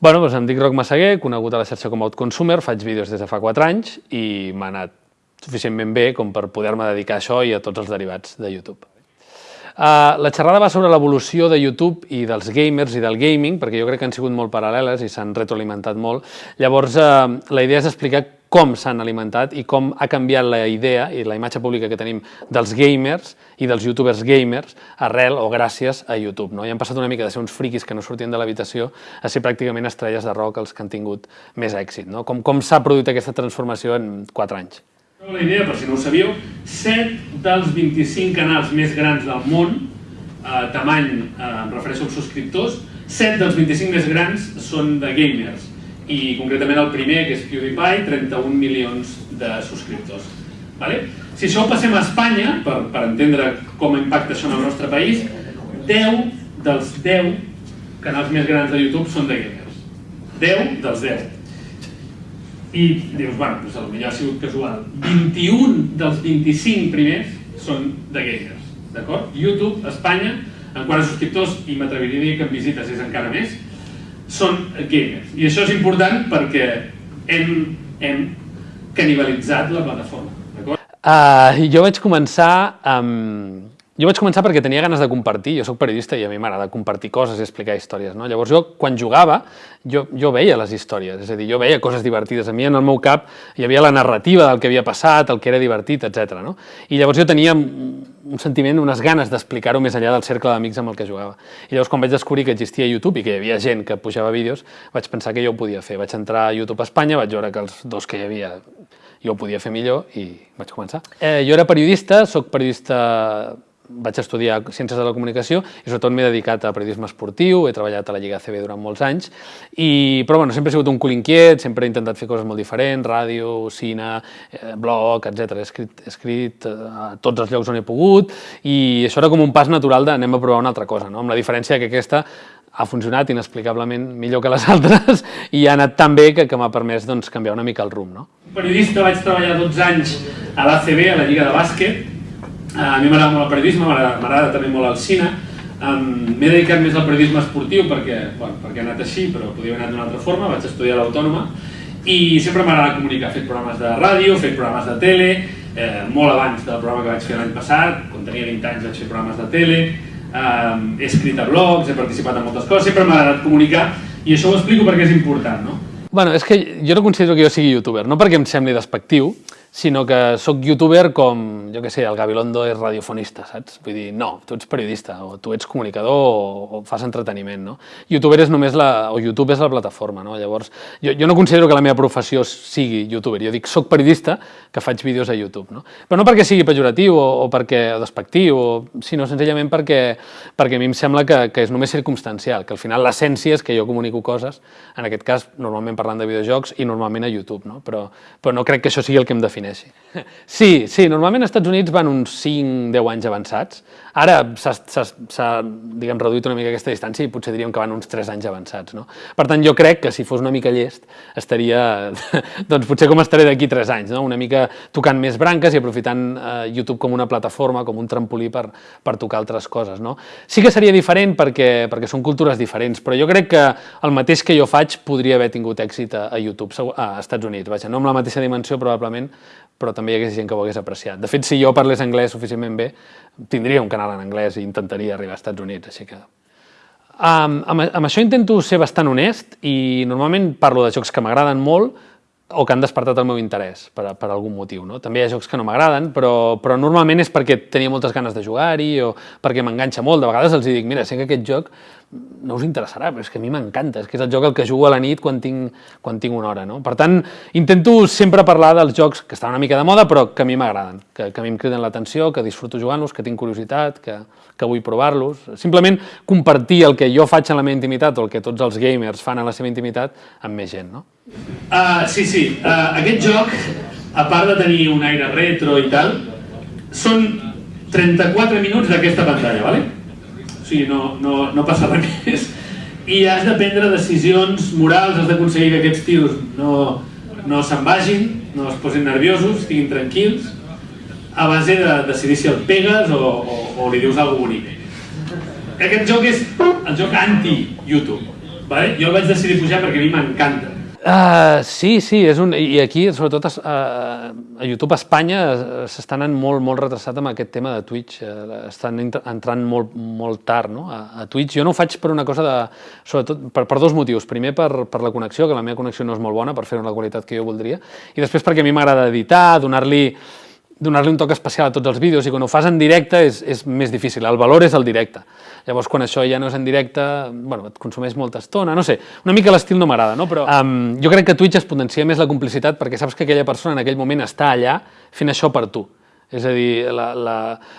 Bueno, doncs em dic Roc Massaguer, conegut a la xarxa com a Outconsumer, faig vídeos des de fa 4 anys i m'ha anat suficientment bé com per poder-me dedicar a això i a tots els derivats de YouTube. Uh, la xerrada va sobre l'evolució de YouTube i dels gamers i del gaming, perquè jo crec que han sigut molt paral·leles i s'han retroalimentat molt. Llavors, uh, la idea és explicar com s'han alimentat i com ha canviat la idea i la imatge pública que tenim dels gamers i dels youtubers gamers arrel o gràcies a YouTube. No? I han passat una mica de ser uns friquis que no sortien de l'habitació a ser pràcticament estrelles de rock els que han tingut més èxit. No? Com, com s'ha produït aquesta transformació en 4 anys? La idea, per si no ho sabíeu, 7 dels 25 canals més grans del món, eh, tamany, eh, em refereixo als subscriptors, 7 dels 25 més grans són de gamers i concretament el primer, que és PewDiePie, 31 milions de subscriptors. Vale? Si això ho passem a Espanya, per, per entendre com impacta això en el nostre país, 10 dels 10 canals més grans de YouTube són de gamers. 10 dels 10. I dius, bueno, doncs potser ha sigut casual. 21 dels 25 primers són de gamers. D'acord? YouTube, Espanya, en quant a subscriptors, i m'atreviria a dir que en visites és encara més, són gamers. I això és important perquè hem, hem canibalitzat la plataforma. Uh, jo vaig començar amb... Jo vaig començar perquè tenia ganes de compartir, jo sóc periodista i a mi m'agrada compartir coses i explicar històries, no? Llavors jo, quan jugava, jo, jo veia les històries, és a dir, jo veia coses divertides. A mi en el meu cap hi havia la narrativa del que havia passat, el que era divertit, etc. No? I llavors jo tenia un sentiment, unes ganes d'explicar-ho més enllà del cercle d'amics amb el que jugava. I llavors quan vaig descobrir que existia YouTube i que hi havia gent que pujava vídeos, vaig pensar que jo ho podia fer. Vaig entrar a YouTube Espanya, vaig veure que els dos que hi havia jo ho podia fer millor i vaig començar. Eh, jo era periodista, sóc periodista vaig estudiar Ciències de la Comunicació i sobretot m'he dedicat a periodisme esportiu, he treballat a la Lliga CB durant molts anys, i, però bueno, sempre he sigut un cul inquiet, sempre he intentat fer coses molt diferents, ràdio, cine, eh, blog, etc. He escrit, he escrit eh, a tots els llocs on he pogut i això era com un pas natural de anem a provar una altra cosa, no? amb la diferència que aquesta ha funcionat inexplicablement millor que les altres i ha anat tan bé que, que m'ha permès doncs, canviar una mica el rumb. No? Periodista, vaig treballar 12 anys a l'ACB, a la Lliga de Bàsquet, a mi m'agrada molt el periodisme, m'agrada també molt el cine. M'he dedicat més al periodisme esportiu perquè, bueno, perquè he anat així, però podia haver anat d'una altra forma, vaig estudiar a l'Autònoma i sempre m'agrada comunicar, he fet programes de ràdio, he fet programes de tele, eh, molt abans del programa que vaig fer l'any passat, quan tenia 20 anys vaig fer programes de tele, eh, he escrit a blogs, he participat en moltes coses, sempre m'ha agradat comunicar i això ho explico perquè és important, no? Bueno, és que jo no considero que jo sigui youtuber, no perquè em sembli despectiu, sinó que sóc youtuber com, jo que sé, el Gabilondo és radiofonista, saps? Vull dir, no, tu ets periodista, o tu ets comunicador, o, o fas entreteniment, no? Youtuber és només la, o YouTube és la plataforma, no? Llavors, jo, jo no considero que la meva professió sigui youtuber, jo dic, sóc periodista que faig vídeos a YouTube, no? Però no perquè sigui pejoratiu o, o perquè o despectiu, o, sinó senzillament perquè, perquè a mi em sembla que, que és només circumstancial, que al final l'essència és que jo comunico coses, en aquest cas, normalment parlant de videojocs i normalment a YouTube, no? Però, però no crec que això sigui el que em defineix defineixi. Sí, sí, normalment als Estats Units van uns 5-10 anys avançats. Ara s'ha diguem, reduït una mica aquesta distància i potser diríem que van uns 3 anys avançats. No? Per tant, jo crec que si fos una mica llest estaria, doncs potser com estaré d'aquí 3 anys, no? una mica tocant més branques i aprofitant eh, YouTube com una plataforma, com un trampolí per, per tocar altres coses. No? Sí que seria diferent perquè, perquè són cultures diferents, però jo crec que el mateix que jo faig podria haver tingut èxit a, a YouTube, a Estats Units. Vaja, no amb la mateixa dimensió probablement, però també hi hagués gent que ho hagués apreciat. De fet, si jo parlés anglès suficientment bé, tindria un canal en anglès i intentaria arribar als Estats Units, així que... Um, amb, amb això intento ser bastant honest i normalment parlo de jocs que m'agraden molt o que han despertat el meu interès per, per algun motiu. No? També hi ha jocs que no m'agraden, però, però normalment és perquè tenia moltes ganes de jugar-hi o perquè m'enganxa molt. De vegades els dic, mira, sé que aquest joc no us interessarà, però és que a mi m'encanta, és que és el joc el que jugo a la nit quan tinc, quan tinc una hora. No? Per tant, intento sempre parlar dels jocs que estan una mica de moda, però que a mi m'agraden, que, que a mi em criden l'atenció, que disfruto jugant-los, que tinc curiositat, que, que vull provar-los. Simplement compartir el que jo faig en la meva intimitat o el que tots els gamers fan en la seva intimitat amb més gent. No? Uh, sí, sí, uh, aquest joc, a part de tenir un aire retro i tal, són 34 minuts d'aquesta pantalla, ¿vale? O sigui, no, no, no passa res més. I has de prendre decisions morals, has d'aconseguir que aquests tios no, no se'n vagin, no es posin nerviosos, estiguin tranquils, a base de decidir si el pegues o, o, o li dius alguna bonic. Aquest joc és el joc anti-YouTube. Vale? Jo el vaig decidir pujar perquè a mi m'encanta. Uh, sí, sí, és un, i aquí, sobretot a, a YouTube Espanya, s'estan anant molt, molt retrasat amb aquest tema de Twitch. Uh, estan entrant molt, molt tard no? a, a Twitch. Jo no ho faig per una cosa de... Sobretot per, per dos motius. Primer, per, per la connexió, que la meva connexió no és molt bona per fer-ho la qualitat que jo voldria. I després perquè a mi m'agrada editar, donar-li donar-li un toc especial a tots els vídeos i quan ho fas en directe és, és més difícil, el valor és el directe. Llavors, quan això ja no és en directe, bueno, et consumeix molta estona, no sé, una mica l'estil no m'agrada, no? però um, jo crec que Twitch es potencia més la complicitat perquè saps que aquella persona en aquell moment està allà fent això per tu. És a dir, la, la,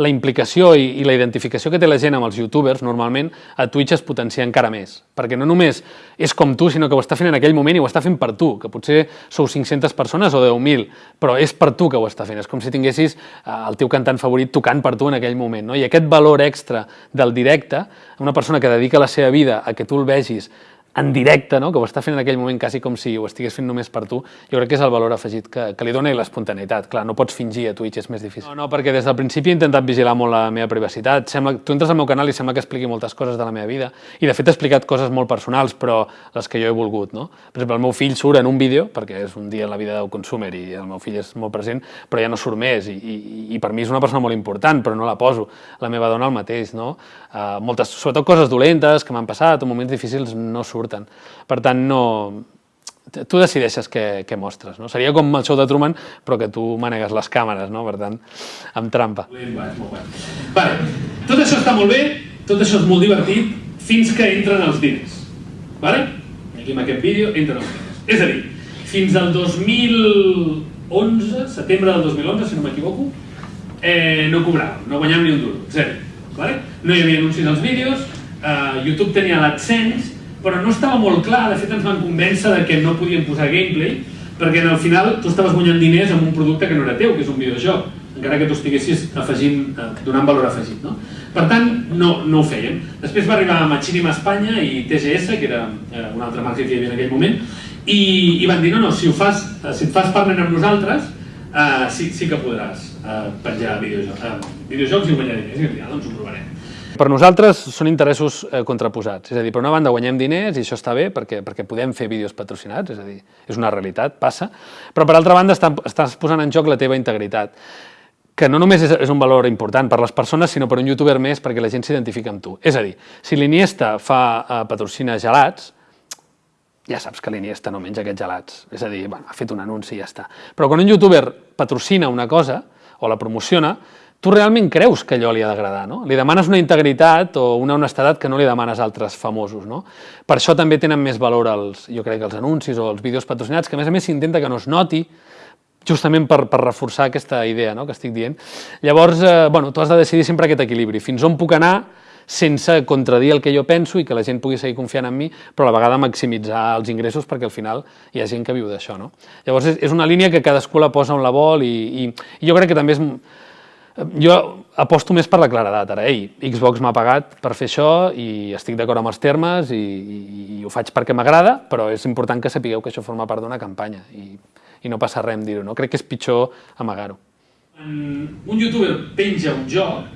la implicació i, i la identificació que té la gent amb els youtubers, normalment, a Twitch es potencia encara més. Perquè no només és com tu, sinó que ho està fent en aquell moment i ho està fent per tu, que potser sou 500 persones o 10.000, però és per tu que ho està fent. És com si tinguessis eh, el teu cantant favorit tocant per tu en aquell moment. No? I aquest valor extra del directe, una persona que dedica la seva vida a que tu el vegis en directe, no? que ho està fent en aquell moment quasi com si ho estigués fent només per tu, jo crec que és el valor afegit que, que li dona i l'espontaneïtat. Clar, no pots fingir a Twitch, és més difícil. No, no, perquè des del principi he intentat vigilar molt la meva privacitat. Sembla, tu entres al meu canal i sembla que expliqui moltes coses de la meva vida, i de fet he explicat coses molt personals, però les que jo he volgut. No? Per exemple, el meu fill surt en un vídeo, perquè és un dia en la vida del consumer i el meu fill és molt present, però ja no surt més, i, i, i per mi és una persona molt important, però no la poso. La meva dona el mateix, no? Uh, moltes, sobretot coses dolentes que m'han passat o moments difícils no surten. Per tant, no, tu decideixes què, què mostres. No? Seria com el show de Truman, però que tu manegues les càmeres, no? per tant, amb trampa. Vale. Tot això està molt bé, tot això és molt divertit, fins que entren els diners. Vale? Aquí en aquest vídeo entren els diners. És a dir, fins al 2011, setembre del 2011, si no m'equivoco, eh, no cobràvem, no guanyàvem ni un duro, zero. Vale? No hi havia anuncis als vídeos, eh, YouTube tenia l'AdSense, però no estava molt clar, de fet ens van convèncer de que no podíem posar gameplay, perquè al final tu estaves guanyant diners amb un producte que no era teu, que és un videojoc, encara que tu estiguessis afegint, eh, donant valor afegit. No? Per tant, no, no ho fèiem. Després va arribar Machinima Espanya i TGS, que era eh, una altra marca que hi havia en aquell moment, i, i van dir, no, no, si, ho fas, eh, si et fas partner amb nosaltres, eh, sí, sí que podràs eh, penjar videojocs, eh, videojocs i guanyar diners, i ja, doncs ho provarem. Per nosaltres són interessos eh, contraposats, és a dir, per una banda guanyem diners i això està bé perquè, perquè podem fer vídeos patrocinats, és a dir, és una realitat, passa, però per altra banda està, estàs posant en joc la teva integritat, que no només és, és un valor important per les persones, sinó per un youtuber més perquè la gent s'identifica amb tu. És a dir, si l'Iniesta fa eh, patrocina gelats, ja saps que l'Iniesta no menja aquests gelats. És a dir, bueno, ha fet un anunci i ja està. Però quan un youtuber patrocina una cosa o la promociona, tu realment creus que allò li ha d'agradar, no? Li demanes una integritat o una honestedat que no li demanes a altres famosos, no? Per això també tenen més valor els, jo crec, els anuncis o els vídeos patrocinats, que a més a més s'intenta que no es noti, justament per, per reforçar aquesta idea no? que estic dient. Llavors, eh, bueno, tu has de decidir sempre aquest equilibri, fins on puc anar sense contradir el que jo penso i que la gent pugui seguir confiant en mi, però a la vegada maximitzar els ingressos perquè al final hi ha gent que viu d'això. No? Llavors és, és una línia que cadascú la posa on la vol i, i, i jo crec que també és jo aposto més per la claredat, ara, ei, Xbox m'ha pagat per fer això i estic d'acord amb els termes i, i, i ho faig perquè m'agrada, però és important que sapigueu que això forma part d'una campanya i, i no passa res dir-ho, no? Crec que és pitjor amagar-ho. Un youtuber penja un joc,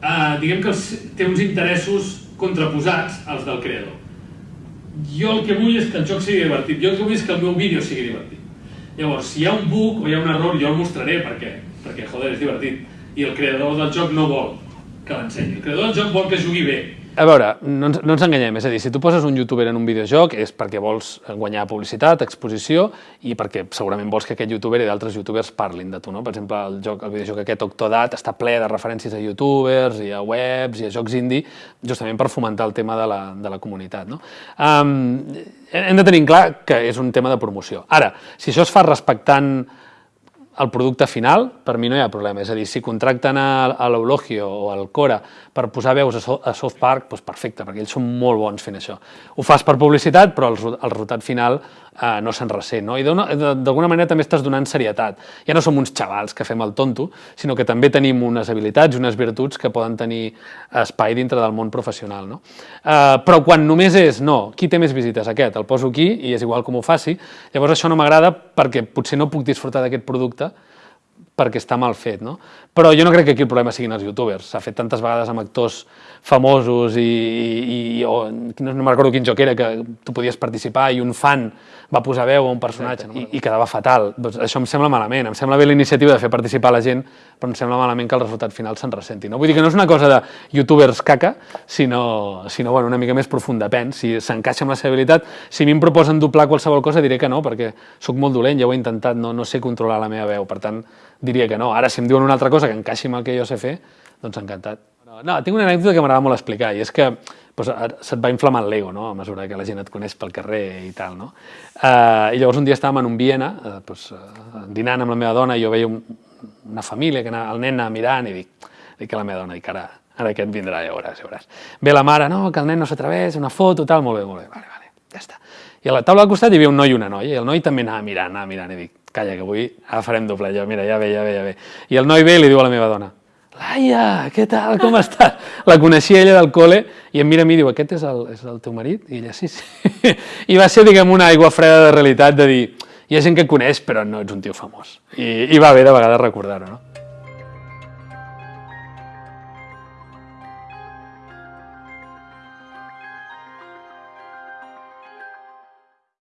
eh, diguem que té uns interessos contraposats als del creador. Jo el que vull és que el joc sigui divertit, jo el que vull és que el meu vídeo sigui divertit. Llavors, si hi ha un bug o hi ha un error, jo el mostraré perquè perquè, joder, és divertit. I el creador del joc no vol que l'ensenyi. El creador del joc vol que jugui bé. A veure, no ens, no ens enganyem, és a dir, si tu poses un youtuber en un videojoc és perquè vols guanyar publicitat, exposició i perquè segurament vols que aquest youtuber i d'altres youtubers parlin de tu, no? Per exemple, el, joc, el videojoc aquest Octodat està ple de referències a youtubers i a webs i a jocs indie, justament per fomentar el tema de la, de la comunitat, no? Um, hem de tenir clar que és un tema de promoció. Ara, si això es fa respectant el producte final, per mi no hi ha problema. És a dir, si contracten a, a l'Eulogio o al Cora per posar veus a, so, a South Park, doncs perfecte, perquè ells són molt bons fent això. Ho fas per publicitat, però el, el resultat final eh, no se'n ressent. No? I d'alguna manera també estàs donant serietat. Ja no som uns xavals que fem el tonto, sinó que també tenim unes habilitats i unes virtuts que poden tenir espai dintre del món professional. No? Eh, però quan només és, no, qui té més visites? Aquest, el poso aquí i és igual com ho faci, llavors això no m'agrada perquè potser no puc disfrutar d'aquest producte perquè està mal fet, no? Però jo no crec que aquí el problema siguin els youtubers. S'ha fet tantes vegades amb actors famosos i, i, i o, no, no me'n recordo quin joc era, que tu podies participar i un fan va posar veu a un personatge Exacte, no i, i quedava fatal. Doncs això em sembla malament. Em sembla bé la iniciativa de fer participar la gent, però em sembla malament que el resultat final se'n ressenti. No? Vull dir que no és una cosa de youtubers caca, sinó, sinó bueno, una mica més profund, depèn. Si s'encaixa amb la seva habilitat, si a mi em proposen doblar qualsevol cosa diré que no, perquè sóc molt dolent, ja ho he intentat, no, no sé controlar la meva veu, per tant diria que no. Ara, si em diuen una altra cosa que encaixi amb el que jo sé fer, doncs encantat. No, tinc una anècdota que m'agrada molt explicar, i és que doncs, se't va inflamar l'ego, no?, a mesura que la gent et coneix pel carrer i tal, no? Uh, I llavors un dia estàvem en un Viena, uh, doncs, uh, dinant amb la meva dona, i jo veia un, una família, que anava, el nen anava mirant, i dic, dic a la meva dona, dic, ara, ara aquest vindrà, ja veuràs, ja veuràs. Ve la mare, no, que el nen no s'atreveix, una foto, tal, molt bé, molt bé, vale, vale, ja està. I a la taula al costat hi havia un noi i una noia, i el noi també anava mirant, anava mirant, i dic, calla, que avui ara farem doble, jo, mira, ja ve, ja ve, ja ve. I el noi ve i li diu a la meva dona, Laia, què tal, com estàs? La coneixia ella del col·le i em mira a mi i diu, aquest és el, és el teu marit? I ella, sí, sí. I va ser, diguem, una aigua freda de realitat de dir, hi ha gent que coneix però no ets un tio famós. I, i va bé de vegades recordar-ho, no?